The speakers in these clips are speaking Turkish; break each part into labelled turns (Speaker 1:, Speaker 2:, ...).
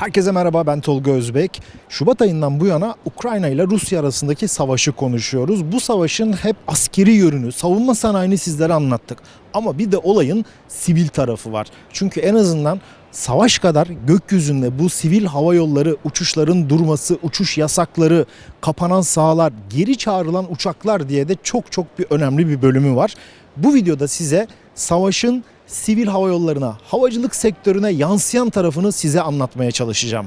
Speaker 1: Herkese merhaba ben Tolga Özbek. Şubat ayından bu yana Ukrayna ile Rusya arasındaki savaşı konuşuyoruz. Bu savaşın hep askeri yönünü, savunma sanayini sizlere anlattık. Ama bir de olayın sivil tarafı var. Çünkü en azından savaş kadar gökyüzünde bu sivil hava yolları, uçuşların durması, uçuş yasakları, kapanan sahalar, geri çağrılan uçaklar diye de çok çok bir önemli bir bölümü var. Bu videoda size savaşın sivil hava yollarına, havacılık sektörüne yansıyan tarafını size anlatmaya çalışacağım.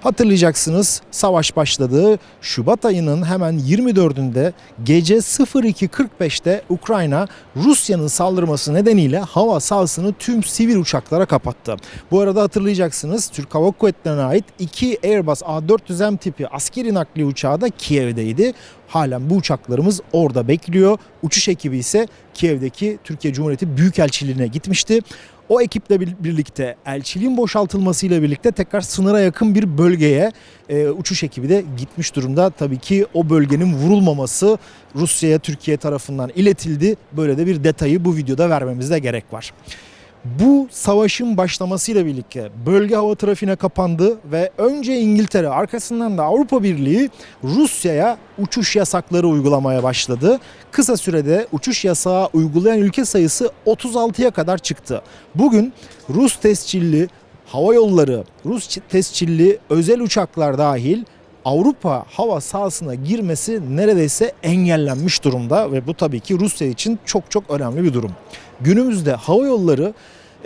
Speaker 1: Hatırlayacaksınız savaş başladı. Şubat ayının hemen 24'ünde gece 02.45'te Ukrayna Rusya'nın saldırması nedeniyle hava sahasını tüm sivil uçaklara kapattı. Bu arada hatırlayacaksınız Türk Hava Kuvvetleri'ne ait iki Airbus A400M tipi askeri nakliye uçağı da Kiev'deydi. Halen bu uçaklarımız orada bekliyor. Uçuş ekibi ise Kiev'deki Türkiye Cumhuriyeti Büyükelçiliğine gitmişti. O ekiple bir- birlikte elçiliğin boşaltılmasıyla birlikte tekrar sınıra yakın bir bölgeye e, uçuş ekibi de gitmiş durumda. Tabii ki o bölgenin vurulmaması Rusya'ya Türkiye tarafından iletildi. Böyle de bir detayı bu videoda vermemizde gerek var. Bu savaşın başlamasıyla birlikte bölge hava trafiğine kapandı ve önce İngiltere arkasından da Avrupa Birliği Rusya'ya uçuş yasakları uygulamaya başladı. Kısa sürede uçuş yasağı uygulayan ülke sayısı 36'ya kadar çıktı. Bugün Rus tescilli hava yolları, Rus tescilli özel uçaklar dahil Avrupa hava sahasına girmesi neredeyse engellenmiş durumda ve bu tabii ki Rusya için çok çok önemli bir durum. Günümüzde hava yolları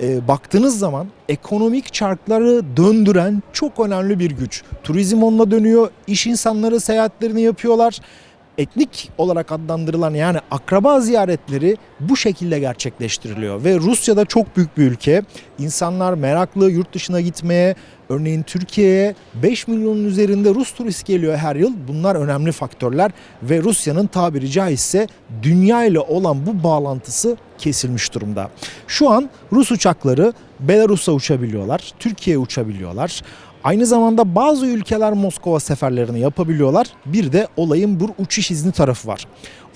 Speaker 1: e, baktığınız zaman ekonomik çarkları döndüren çok önemli bir güç. Turizm onunla dönüyor, iş insanları seyahatlerini yapıyorlar. Etnik olarak adlandırılan yani akraba ziyaretleri bu şekilde gerçekleştiriliyor ve Rusya'da çok büyük bir ülke. İnsanlar meraklı yurt dışına gitmeye, örneğin Türkiye'ye 5 milyonun üzerinde Rus turist geliyor her yıl. Bunlar önemli faktörler ve Rusya'nın tabiri caizse dünya ile olan bu bağlantısı kesilmiş durumda. Şu an Rus uçakları Belarus'a uçabiliyorlar, Türkiye'ye uçabiliyorlar. Aynı zamanda bazı ülkeler Moskova seferlerini yapabiliyorlar. Bir de olayın bu uçuş izni tarafı var.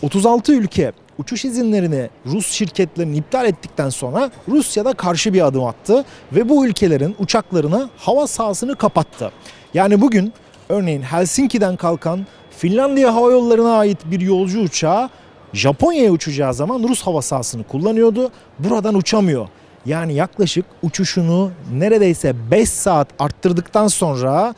Speaker 1: 36 ülke uçuş izinlerini Rus şirketlerinin iptal ettikten sonra Rusya'da karşı bir adım attı ve bu ülkelerin uçaklarına hava sahasını kapattı. Yani bugün örneğin Helsinki'den kalkan Finlandiya Hava Yolları'na ait bir yolcu uçağı Japonya'ya uçacağı zaman Rus hava sahasını kullanıyordu. Buradan uçamıyor. Yani yaklaşık uçuşunu neredeyse 5 saat arttırdıktan sonra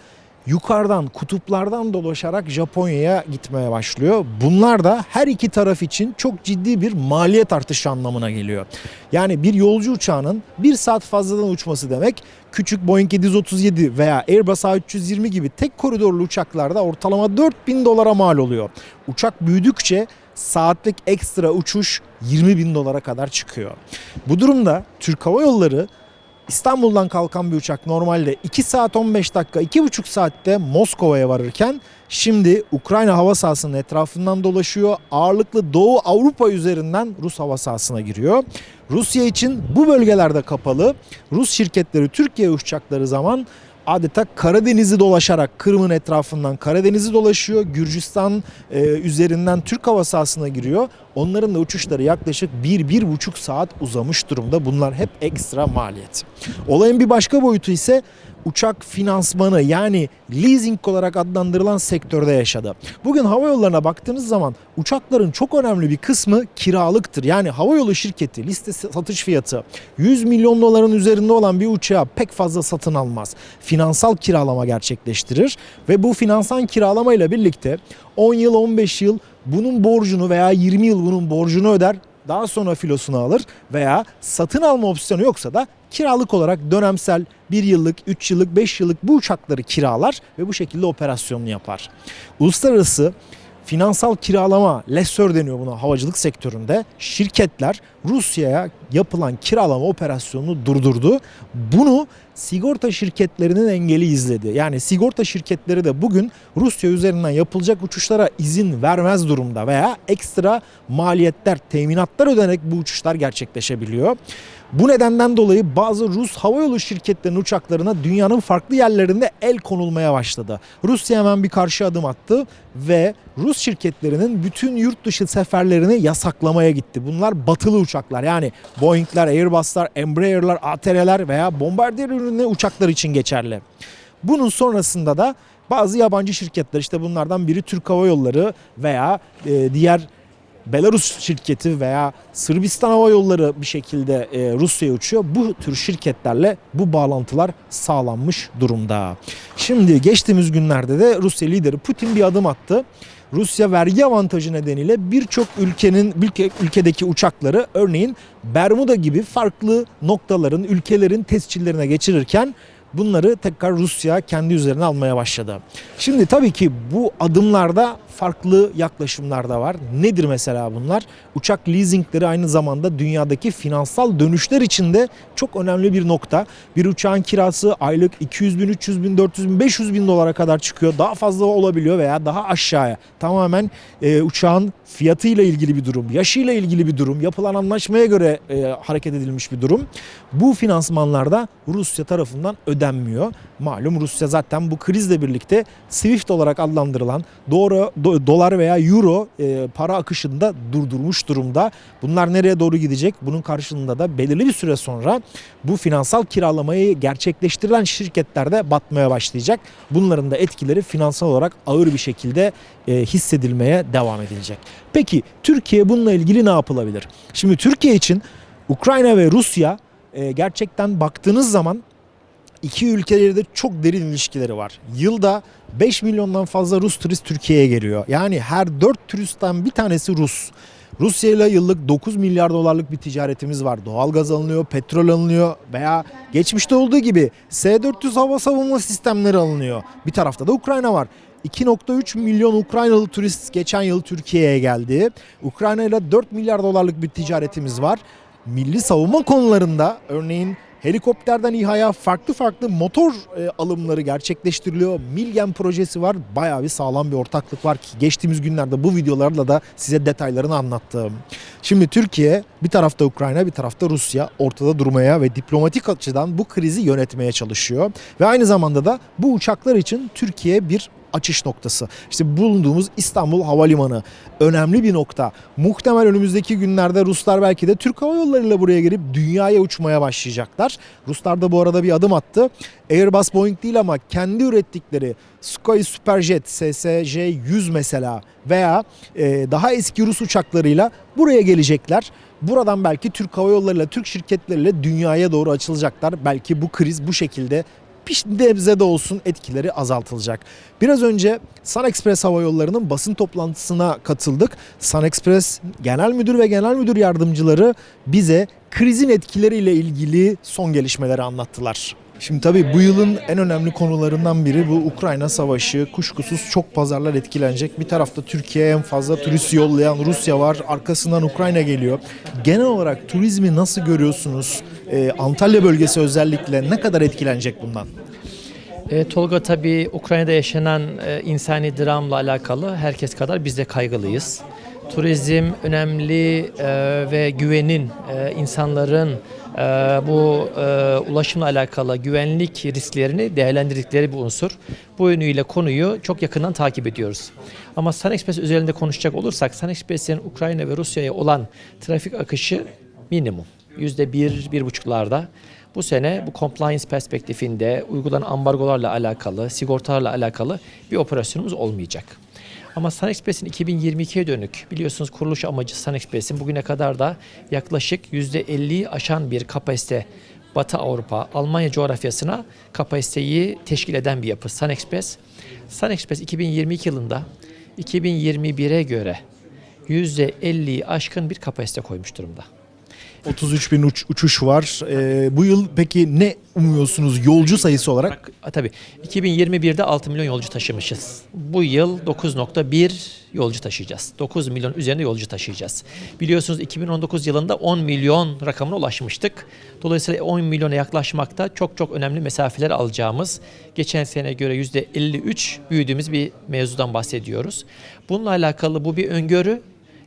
Speaker 1: yukarıdan kutuplardan dolaşarak Japonya'ya gitmeye başlıyor. Bunlar da her iki taraf için çok ciddi bir maliyet artışı anlamına geliyor. Yani bir yolcu uçağının bir saat fazladan uçması demek küçük Boeing 737 veya Airbus A320 gibi tek koridorlu uçaklarda ortalama 4000 dolara mal oluyor. Uçak büyüdükçe saatlik ekstra uçuş 20 bin dolara kadar çıkıyor. Bu durumda Türk Hava Yolları İstanbul'dan kalkan bir uçak normalde 2 saat 15 dakika 2,5 saatte Moskova'ya varırken şimdi Ukrayna hava sahasının etrafından dolaşıyor. Ağırlıklı Doğu Avrupa üzerinden Rus hava sahasına giriyor. Rusya için bu bölgelerde kapalı. Rus şirketleri Türkiye'ye uçacakları zaman adeta Karadeniz'i dolaşarak Kırım'ın etrafından Karadeniz'i dolaşıyor. Gürcistan e, üzerinden Türk hava sahasına giriyor. Onların da uçuşları yaklaşık 1-1,5 saat uzamış durumda. Bunlar hep ekstra maliyet. Olayın bir başka boyutu ise uçak finansmanı yani leasing olarak adlandırılan sektörde yaşadı. Bugün hava yollarına baktığınız zaman uçakların çok önemli bir kısmı kiralıktır. Yani havayolu şirketi liste satış fiyatı 100 milyon doların üzerinde olan bir uçağı pek fazla satın almaz. Finansal kiralama gerçekleştirir ve bu finansal kiralama ile birlikte 10 yıl 15 yıl bunun borcunu veya 20 yıl bunun borcunu öder daha sonra filosunu alır veya satın alma opsiyonu yoksa da kiralık olarak dönemsel 1 yıllık, 3 yıllık, 5 yıllık bu uçakları kiralar ve bu şekilde operasyonunu yapar. Uluslararası finansal kiralama, lessor deniyor buna havacılık sektöründe. Şirketler Rusya'ya yapılan kiralama operasyonunu durdurdu. Bunu sigorta şirketlerinin engeli izledi. Yani sigorta şirketleri de bugün Rusya üzerinden yapılacak uçuşlara izin vermez durumda veya ekstra maliyetler, teminatlar ödenerek bu uçuşlar gerçekleşebiliyor. Bu nedenden dolayı bazı Rus havayolu şirketlerinin uçaklarına dünyanın farklı yerlerinde el konulmaya başladı. Rusya hemen bir karşı adım attı ve Rus şirketlerinin bütün yurt dışı seferlerini yasaklamaya gitti. Bunlar batılı uçaklar yani Boeing'ler, Airbus'lar, Embraer'lar, ATR'ler veya Bombardier ürünlü uçaklar için geçerli. Bunun sonrasında da bazı yabancı şirketler işte bunlardan biri Türk Hava Yolları veya e, diğer Belarus şirketi veya Sırbistan Hava Yolları bir şekilde e, Rusya'ya uçuyor. Bu tür şirketlerle bu bağlantılar sağlanmış durumda. Şimdi geçtiğimiz günlerde de Rusya lideri Putin bir adım attı. Rusya vergi avantajı nedeniyle birçok ülkenin ülke, ülkedeki uçakları örneğin Bermuda gibi farklı noktaların, ülkelerin tescillerine geçirirken bunları tekrar Rusya kendi üzerine almaya başladı. Şimdi tabii ki bu adımlarda farklı yaklaşımlar da var. Nedir mesela bunlar? Uçak leasingleri aynı zamanda dünyadaki finansal dönüşler içinde çok önemli bir nokta. Bir uçağın kirası aylık 200 bin, 300 bin, 400 bin, 500 bin dolara kadar çıkıyor. Daha fazla olabiliyor veya daha aşağıya. Tamamen e, uçağın fiyatıyla ilgili bir durum, yaşıyla ilgili bir durum, yapılan anlaşmaya göre e, hareket edilmiş bir durum. Bu finansmanlarda Rusya tarafından ödenmiyor. Malum Rusya zaten bu krizle birlikte Swift olarak adlandırılan doğru do- dolar veya euro e, para akışını da durdurmuş durumda. Bunlar nereye doğru gidecek? Bunun karşılığında da belirli bir süre sonra bu finansal kiralamayı gerçekleştirilen şirketler de batmaya başlayacak. Bunların da etkileri finansal olarak ağır bir şekilde e, hissedilmeye devam edilecek. Peki Türkiye bununla ilgili ne yapılabilir? Şimdi Türkiye için Ukrayna ve Rusya e, gerçekten baktığınız zaman iki ülkelerde çok derin ilişkileri var. Yılda 5 milyondan fazla Rus turist Türkiye'ye geliyor. Yani her 4 turistten bir tanesi Rus. Rusya ile yıllık 9 milyar dolarlık bir ticaretimiz var. Doğalgaz alınıyor, petrol alınıyor veya geçmişte olduğu gibi S-400 hava savunma sistemleri alınıyor. Bir tarafta da Ukrayna var. 2.3 milyon Ukraynalı turist geçen yıl Türkiye'ye geldi. Ukrayna ile 4 milyar dolarlık bir ticaretimiz var. Milli savunma konularında örneğin Helikopterden İHA'ya farklı farklı motor e, alımları gerçekleştiriliyor. Milgen projesi var. Bayağı bir sağlam bir ortaklık var ki geçtiğimiz günlerde bu videolarla da size detaylarını anlattım. Şimdi Türkiye bir tarafta Ukrayna bir tarafta Rusya ortada durmaya ve diplomatik açıdan bu krizi yönetmeye çalışıyor. Ve aynı zamanda da bu uçaklar için Türkiye bir açış noktası. İşte bulunduğumuz İstanbul Havalimanı önemli bir nokta. Muhtemel önümüzdeki günlerde Ruslar belki de Türk Hava Yolları ile buraya gelip dünyaya uçmaya başlayacaklar. Ruslar da bu arada bir adım attı. Airbus Boeing değil ama kendi ürettikleri Sukhoi Superjet SSJ-100 mesela veya e, daha eski Rus uçaklarıyla buraya gelecekler. Buradan belki Türk Hava Yolları ile Türk şirketleriyle dünyaya doğru açılacaklar. Belki bu kriz bu şekilde bir nebze de olsun etkileri azaltılacak. Biraz önce Sun Express Hava Yolları'nın basın toplantısına katıldık. Sun Express Genel Müdür ve Genel Müdür Yardımcıları bize krizin etkileriyle ilgili son gelişmeleri anlattılar. Şimdi tabii bu yılın en önemli konularından biri bu Ukrayna Savaşı. Kuşkusuz çok pazarlar etkilenecek. Bir tarafta Türkiye'ye en fazla turist yollayan Rusya var. Arkasından Ukrayna geliyor. Genel olarak turizmi nasıl görüyorsunuz? Ee, Antalya bölgesi özellikle ne kadar etkilenecek bundan?
Speaker 2: E, Tolga tabii Ukrayna'da yaşanan e, insani dramla alakalı herkes kadar biz de kaygılıyız. Turizm önemli e, ve güvenin e, insanların bu e, ulaşımla alakalı güvenlik risklerini değerlendirdikleri bir unsur. Bu yönüyle konuyu çok yakından takip ediyoruz. Ama Sun Express üzerinde konuşacak olursak Sun Express'in Ukrayna ve Rusya'ya olan trafik akışı minimum. Yüzde bir, bir buçuklarda. Bu sene bu compliance perspektifinde uygulanan ambargolarla alakalı, sigortalarla alakalı bir operasyonumuz olmayacak. Ama Sun Express'in 2022'ye dönük biliyorsunuz kuruluş amacı Sun Express'in bugüne kadar da yaklaşık %50'yi aşan bir kapasite Batı Avrupa, Almanya coğrafyasına kapasiteyi teşkil eden bir yapı Sun Express. Sun Express 2022 yılında 2021'e göre %50'yi aşkın bir kapasite koymuş durumda.
Speaker 1: 33 bin uç- uçuş var. Ee, bu yıl peki ne umuyorsunuz yolcu sayısı olarak?
Speaker 2: A, Tabii 2021'de 6 milyon yolcu taşımışız. Bu yıl 9.1 yolcu taşıyacağız. 9 milyon üzerinde yolcu taşıyacağız. Biliyorsunuz 2019 yılında 10 milyon rakamına ulaşmıştık. Dolayısıyla 10 milyona yaklaşmakta çok çok önemli mesafeler alacağımız, geçen sene göre %53 büyüdüğümüz bir mevzudan bahsediyoruz. Bununla alakalı bu bir öngörü.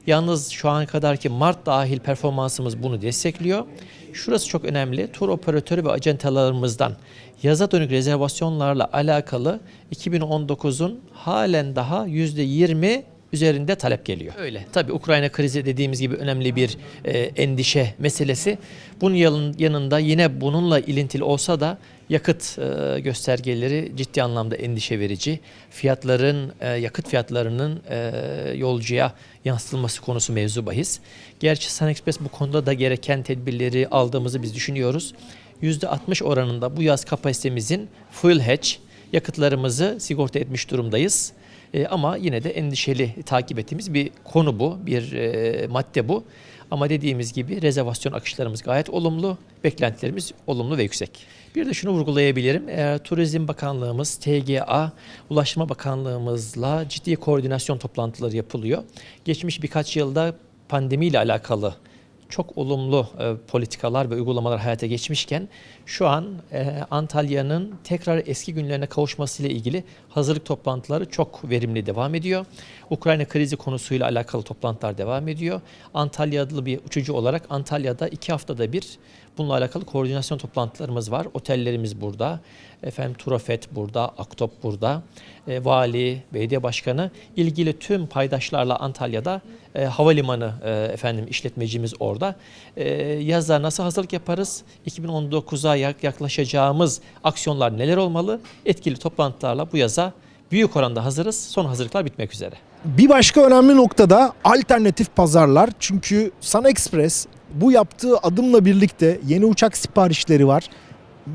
Speaker 2: Yalnız şu an kadarki Mart dahil performansımız bunu destekliyor. Şurası çok önemli. Tur operatörü ve acentalarımızdan yaza dönük rezervasyonlarla alakalı 2019'un halen daha %20 üzerinde talep geliyor. Öyle. Tabii Ukrayna krizi dediğimiz gibi önemli bir e, endişe meselesi. Bunun yan- yanında yine bununla ilintili olsa da yakıt e, göstergeleri ciddi anlamda endişe verici. Fiyatların, e, yakıt fiyatlarının e, yolcuya yansıtılması konusu mevzu bahis. Gerçi Sun Express bu konuda da gereken tedbirleri aldığımızı biz düşünüyoruz. %60 oranında bu yaz kapasitemizin full hedge yakıtlarımızı sigorta etmiş durumdayız. E, ama yine de endişeli takip ettiğimiz bir konu bu, bir e, madde bu. Ama dediğimiz gibi rezervasyon akışlarımız gayet olumlu, beklentilerimiz olumlu ve yüksek. Bir de şunu vurgulayabilirim. Eğer Turizm Bakanlığımız, TGA, Ulaştırma Bakanlığımızla ciddi koordinasyon toplantıları yapılıyor. Geçmiş birkaç yılda pandemiyle alakalı çok olumlu e, politikalar ve uygulamalar hayata geçmişken şu an e, Antalya'nın tekrar eski günlerine kavuşmasıyla ilgili hazırlık toplantıları çok verimli devam ediyor. Ukrayna krizi konusuyla alakalı toplantılar devam ediyor. Antalyalı bir uçucu olarak Antalya'da iki haftada bir bununla alakalı koordinasyon toplantılarımız var. Otellerimiz burada, efendim Turafet burada, Aktop burada, e, vali, belediye başkanı ilgili tüm paydaşlarla Antalya'da e, havalimanı e, efendim işletmecimiz orada. E, yaza nasıl hazırlık yaparız? 2019'a yak- yaklaşacağımız aksiyonlar neler olmalı? Etkili toplantılarla bu yaza büyük oranda hazırız. Son hazırlıklar bitmek üzere.
Speaker 1: Bir başka önemli noktada alternatif pazarlar. Çünkü Sun Express bu yaptığı adımla birlikte yeni uçak siparişleri var.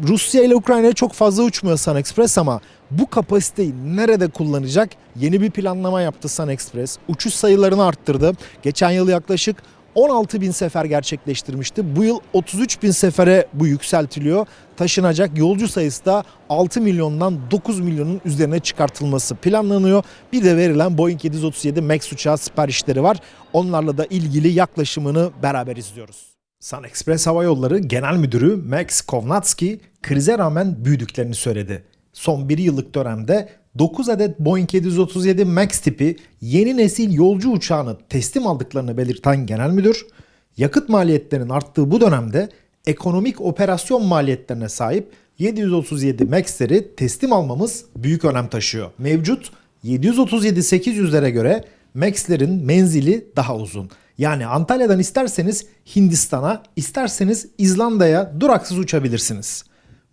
Speaker 1: Rusya ile Ukrayna'ya çok fazla uçmuyor Sun Express ama bu kapasiteyi nerede kullanacak? Yeni bir planlama yaptı Sun Express. Uçuş sayılarını arttırdı. Geçen yıl yaklaşık 16 bin sefer gerçekleştirmişti. Bu yıl 33 bin sefere bu yükseltiliyor. Taşınacak yolcu sayısı da 6 milyondan 9 milyonun üzerine çıkartılması planlanıyor. Bir de verilen Boeing 737 MAX uçağı siparişleri var. Onlarla da ilgili yaklaşımını beraber izliyoruz. Sun Express Hava Yolları Genel Müdürü Max Kovnatski krize rağmen büyüdüklerini söyledi. Son bir yıllık dönemde 9 adet Boeing 737 MAX tipi yeni nesil yolcu uçağını teslim aldıklarını belirten genel müdür, yakıt maliyetlerinin arttığı bu dönemde ekonomik operasyon maliyetlerine sahip 737 MAX'leri teslim almamız büyük önem taşıyor. Mevcut 737-800'lere göre MAX'lerin menzili daha uzun. Yani Antalya'dan isterseniz Hindistan'a, isterseniz İzlanda'ya duraksız uçabilirsiniz.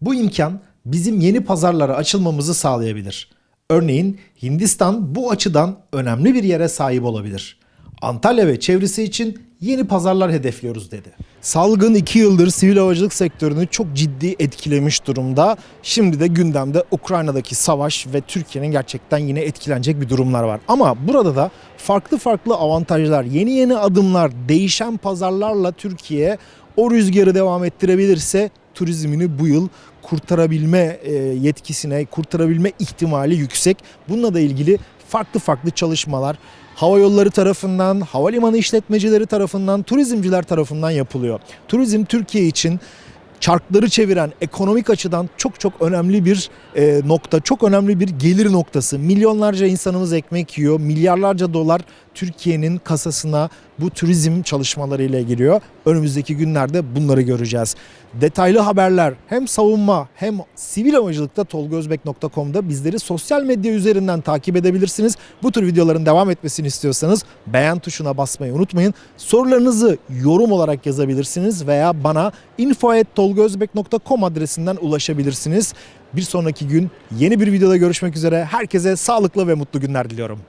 Speaker 1: Bu imkan bizim yeni pazarlara açılmamızı sağlayabilir. Örneğin Hindistan bu açıdan önemli bir yere sahip olabilir. Antalya ve çevresi için yeni pazarlar hedefliyoruz dedi. Salgın 2 yıldır sivil havacılık sektörünü çok ciddi etkilemiş durumda. Şimdi de gündemde Ukrayna'daki savaş ve Türkiye'nin gerçekten yine etkilenecek bir durumlar var. Ama burada da farklı farklı avantajlar, yeni yeni adımlar, değişen pazarlarla Türkiye o rüzgarı devam ettirebilirse turizmini bu yıl kurtarabilme e, yetkisine, kurtarabilme ihtimali yüksek. Bununla da ilgili farklı farklı çalışmalar hava yolları tarafından, havalimanı işletmecileri tarafından, turizmciler tarafından yapılıyor. Turizm Türkiye için çarkları çeviren ekonomik açıdan çok çok önemli bir e, nokta, çok önemli bir gelir noktası. Milyonlarca insanımız ekmek yiyor, milyarlarca dolar Türkiye'nin kasasına bu turizm çalışmalarıyla giriyor. Önümüzdeki günlerde bunları göreceğiz. Detaylı haberler hem savunma hem sivil havacılıkta tolgozbek.com'da bizleri sosyal medya üzerinden takip edebilirsiniz. Bu tür videoların devam etmesini istiyorsanız beğen tuşuna basmayı unutmayın. Sorularınızı yorum olarak yazabilirsiniz veya bana info.tolgozbek.com adresinden ulaşabilirsiniz. Bir sonraki gün yeni bir videoda görüşmek üzere. Herkese sağlıklı ve mutlu günler diliyorum.